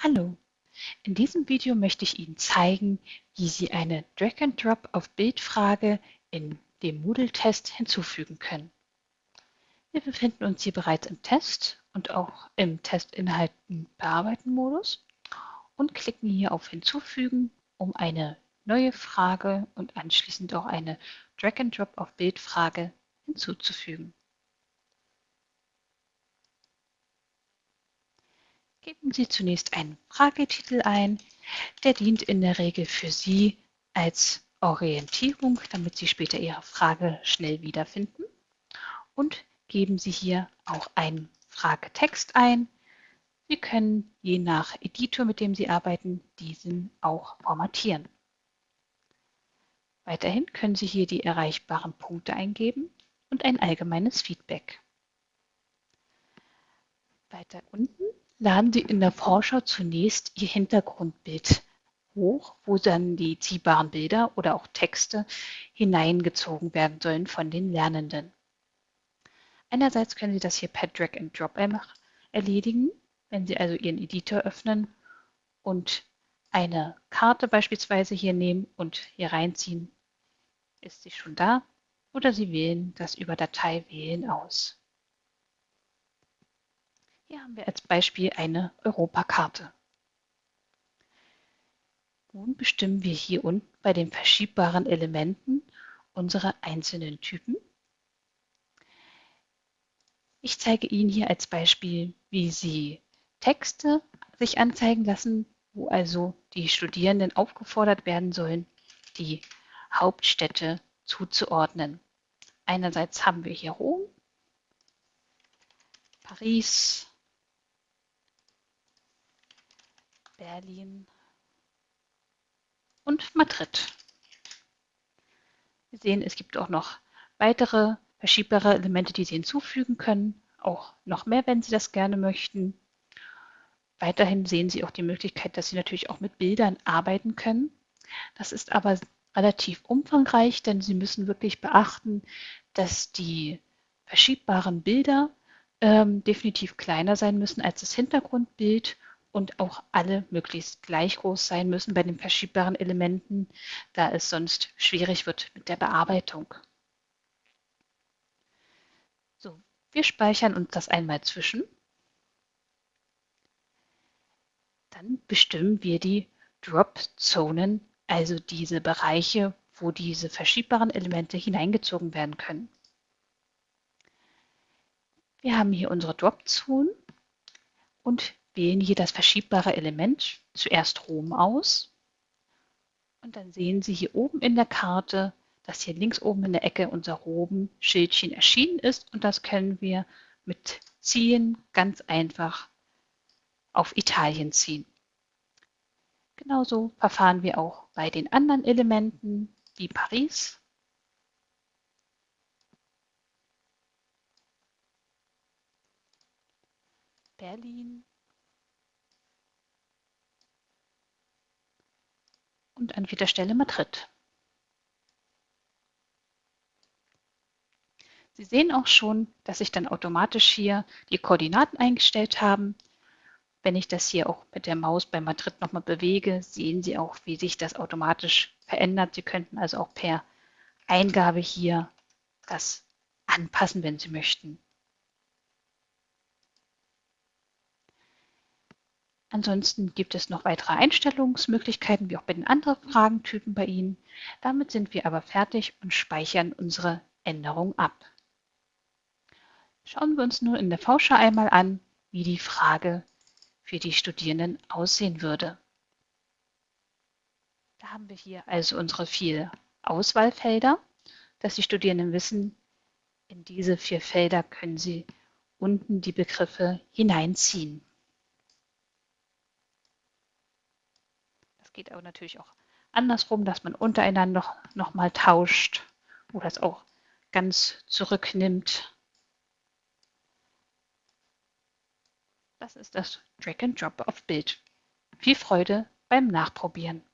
Hallo, in diesem Video möchte ich Ihnen zeigen, wie Sie eine Drag-and-Drop auf Bildfrage in dem Moodle-Test hinzufügen können. Wir befinden uns hier bereits im Test und auch im Testinhalten bearbeiten Modus und klicken hier auf Hinzufügen, um eine neue Frage und anschließend auch eine Drag-and-Drop auf Bildfrage hinzuzufügen. Geben Sie zunächst einen Fragetitel ein. Der dient in der Regel für Sie als Orientierung, damit Sie später Ihre Frage schnell wiederfinden. Und geben Sie hier auch einen Fragetext ein. Sie können je nach Editor, mit dem Sie arbeiten, diesen auch formatieren. Weiterhin können Sie hier die erreichbaren Punkte eingeben und ein allgemeines Feedback. Weiter unten laden Sie in der Vorschau zunächst Ihr Hintergrundbild hoch, wo dann die ziehbaren Bilder oder auch Texte hineingezogen werden sollen von den Lernenden. Einerseits können Sie das hier per Drag and Drop erledigen, wenn Sie also Ihren Editor öffnen und eine Karte beispielsweise hier nehmen und hier reinziehen, ist sie schon da. Oder Sie wählen das über Datei wählen aus. Hier haben wir als Beispiel eine Europakarte. Nun bestimmen wir hier unten bei den verschiebbaren Elementen unsere einzelnen Typen. Ich zeige Ihnen hier als Beispiel, wie Sie Texte sich anzeigen lassen, wo also die Studierenden aufgefordert werden sollen, die Hauptstädte zuzuordnen. Einerseits haben wir hier Rom, Paris, Berlin und Madrid. Wir sehen, es gibt auch noch weitere verschiebbare Elemente, die Sie hinzufügen können. Auch noch mehr, wenn Sie das gerne möchten. Weiterhin sehen Sie auch die Möglichkeit, dass Sie natürlich auch mit Bildern arbeiten können. Das ist aber relativ umfangreich, denn Sie müssen wirklich beachten, dass die verschiebbaren Bilder ähm, definitiv kleiner sein müssen als das Hintergrundbild und auch alle möglichst gleich groß sein müssen bei den verschiebbaren Elementen, da es sonst schwierig wird mit der Bearbeitung. So, wir speichern uns das einmal zwischen. Dann bestimmen wir die Drop-Zonen, also diese Bereiche, wo diese verschiebbaren Elemente hineingezogen werden können. Wir haben hier unsere Drop-Zonen und wählen hier das verschiebbare Element, zuerst Rom aus. Und dann sehen Sie hier oben in der Karte, dass hier links oben in der Ecke unser Rom-Schildchen erschienen ist. Und das können wir mit Ziehen ganz einfach auf Italien ziehen. Genauso verfahren wir auch bei den anderen Elementen wie Paris. Berlin und an vierter Stelle Madrid. Sie sehen auch schon, dass sich dann automatisch hier die Koordinaten eingestellt haben. Wenn ich das hier auch mit der Maus bei Madrid nochmal bewege, sehen Sie auch, wie sich das automatisch verändert. Sie könnten also auch per Eingabe hier das anpassen, wenn Sie möchten. Ansonsten gibt es noch weitere Einstellungsmöglichkeiten, wie auch bei den anderen Fragentypen bei Ihnen. Damit sind wir aber fertig und speichern unsere Änderung ab. Schauen wir uns nun in der Vorschau einmal an, wie die Frage für die Studierenden aussehen würde. Da haben wir hier also unsere vier Auswahlfelder, dass die Studierenden wissen, in diese vier Felder können sie unten die Begriffe hineinziehen. Geht aber natürlich auch andersrum, dass man untereinander noch, noch mal tauscht oder es auch ganz zurücknimmt. Das ist das Drag and Drop auf Bild. Viel Freude beim Nachprobieren.